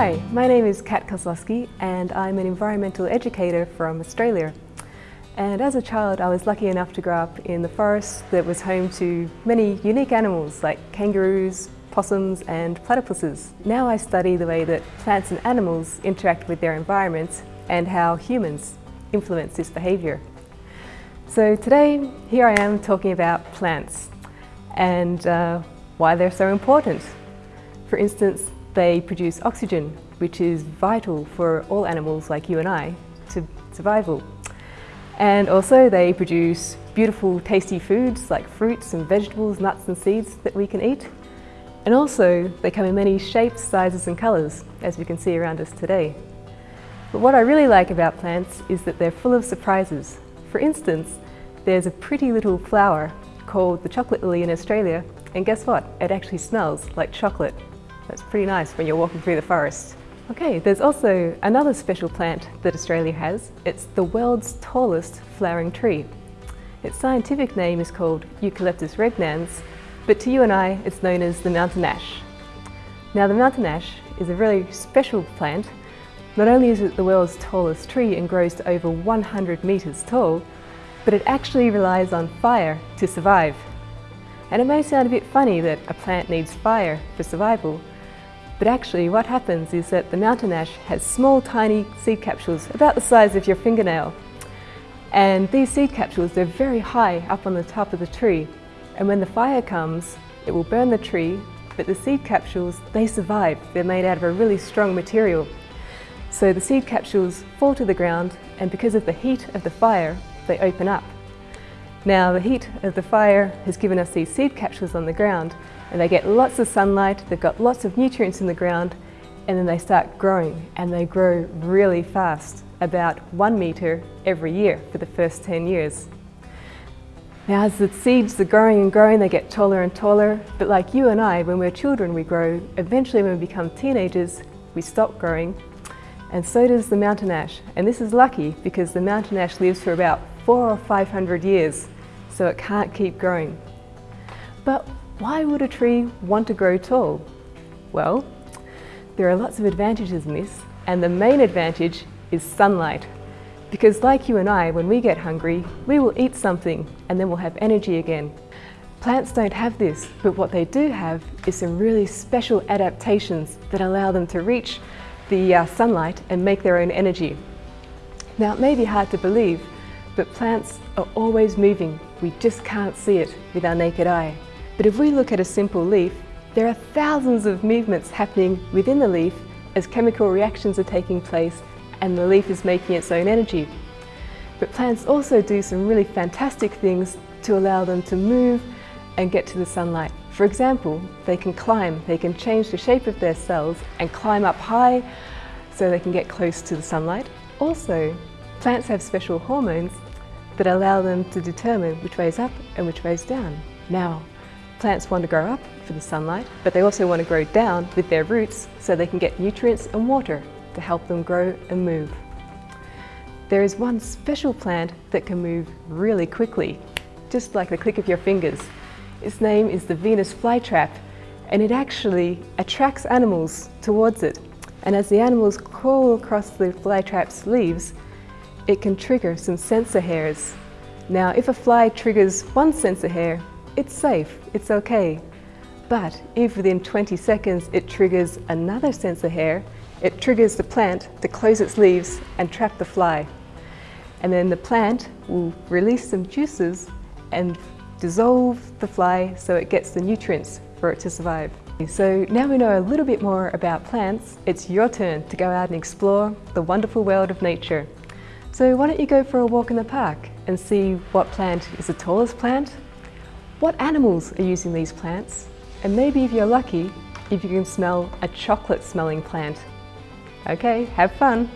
Hi, my name is Kat Kozlowski and I'm an environmental educator from Australia. And as a child, I was lucky enough to grow up in the forest that was home to many unique animals like kangaroos, possums and platypuses. Now I study the way that plants and animals interact with their environments and how humans influence this behaviour. So today, here I am talking about plants and uh, why they're so important. For instance, they produce oxygen, which is vital for all animals like you and I to survival. And also they produce beautiful tasty foods like fruits and vegetables, nuts and seeds that we can eat. And also they come in many shapes, sizes and colours, as we can see around us today. But what I really like about plants is that they're full of surprises. For instance, there's a pretty little flower called the chocolate lily in Australia and guess what? It actually smells like chocolate. That's pretty nice when you're walking through the forest. Okay, there's also another special plant that Australia has. It's the world's tallest flowering tree. Its scientific name is called Eucalyptus regnans, but to you and I, it's known as the mountain ash. Now the mountain ash is a really special plant. Not only is it the world's tallest tree and grows to over 100 metres tall, but it actually relies on fire to survive. And it may sound a bit funny that a plant needs fire for survival, but actually what happens is that the mountain ash has small tiny seed capsules about the size of your fingernail. And these seed capsules, they're very high up on the top of the tree. And when the fire comes, it will burn the tree, but the seed capsules, they survive. They're made out of a really strong material. So the seed capsules fall to the ground and because of the heat of the fire, they open up. Now the heat of the fire has given us these seed capsules on the ground and they get lots of sunlight, they've got lots of nutrients in the ground and then they start growing and they grow really fast, about one metre every year for the first 10 years. Now as the seeds are growing and growing, they get taller and taller, but like you and I, when we're children we grow, eventually when we become teenagers we stop growing and so does the mountain ash. And this is lucky because the mountain ash lives for about four or 500 years, so it can't keep growing. But why would a tree want to grow tall? Well, there are lots of advantages in this, and the main advantage is sunlight. Because like you and I, when we get hungry, we will eat something and then we'll have energy again. Plants don't have this, but what they do have is some really special adaptations that allow them to reach the uh, sunlight and make their own energy. Now it may be hard to believe, but plants are always moving. We just can't see it with our naked eye. But if we look at a simple leaf, there are thousands of movements happening within the leaf as chemical reactions are taking place and the leaf is making its own energy. But plants also do some really fantastic things to allow them to move and get to the sunlight. For example, they can climb, they can change the shape of their cells and climb up high so they can get close to the sunlight. Also, plants have special hormones that allow them to determine which way is up and which way is down. Now, Plants want to grow up for the sunlight, but they also want to grow down with their roots so they can get nutrients and water to help them grow and move. There is one special plant that can move really quickly, just like the click of your fingers. Its name is the Venus flytrap, and it actually attracts animals towards it. And as the animals crawl across the flytrap's leaves, it can trigger some sensor hairs. Now, if a fly triggers one sensor hair, it's safe, it's okay. But if within 20 seconds it triggers another sensor hair, it triggers the plant to close its leaves and trap the fly. And then the plant will release some juices and dissolve the fly so it gets the nutrients for it to survive. So now we know a little bit more about plants, it's your turn to go out and explore the wonderful world of nature. So why don't you go for a walk in the park and see what plant is the tallest plant what animals are using these plants? And maybe if you're lucky, if you can smell a chocolate smelling plant. Okay, have fun!